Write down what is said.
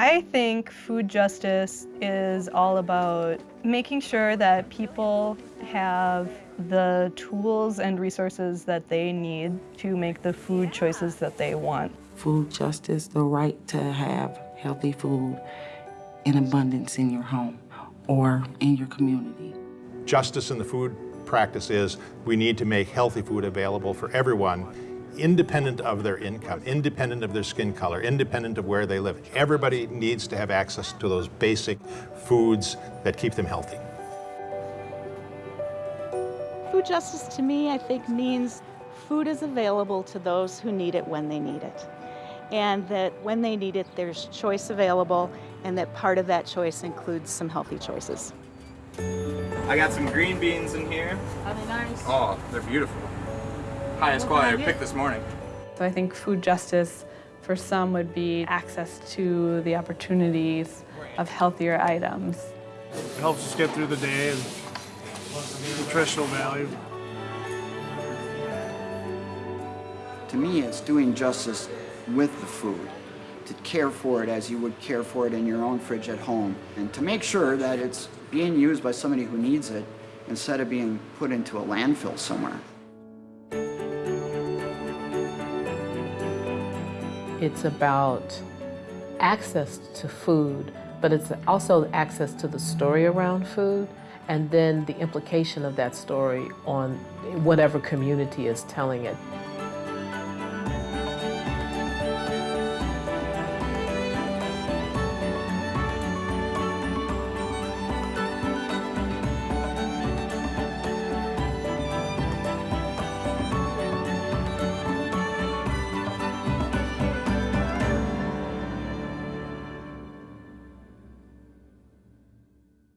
I think food justice is all about making sure that people have the tools and resources that they need to make the food choices that they want. Food justice, the right to have healthy food in abundance in your home or in your community. Justice in the food practice is we need to make healthy food available for everyone independent of their income, independent of their skin color, independent of where they live. Everybody needs to have access to those basic foods that keep them healthy. Food justice to me, I think, means food is available to those who need it when they need it. And that when they need it, there's choice available, and that part of that choice includes some healthy choices. I got some green beans in here. Are they nice? Oh, they're beautiful. Highest quality I picked this morning. So I think food justice for some would be access to the opportunities of healthier items. It helps us get through the day and nutritional value. To me, it's doing justice with the food, to care for it as you would care for it in your own fridge at home, and to make sure that it's being used by somebody who needs it instead of being put into a landfill somewhere. It's about access to food, but it's also access to the story around food and then the implication of that story on whatever community is telling it.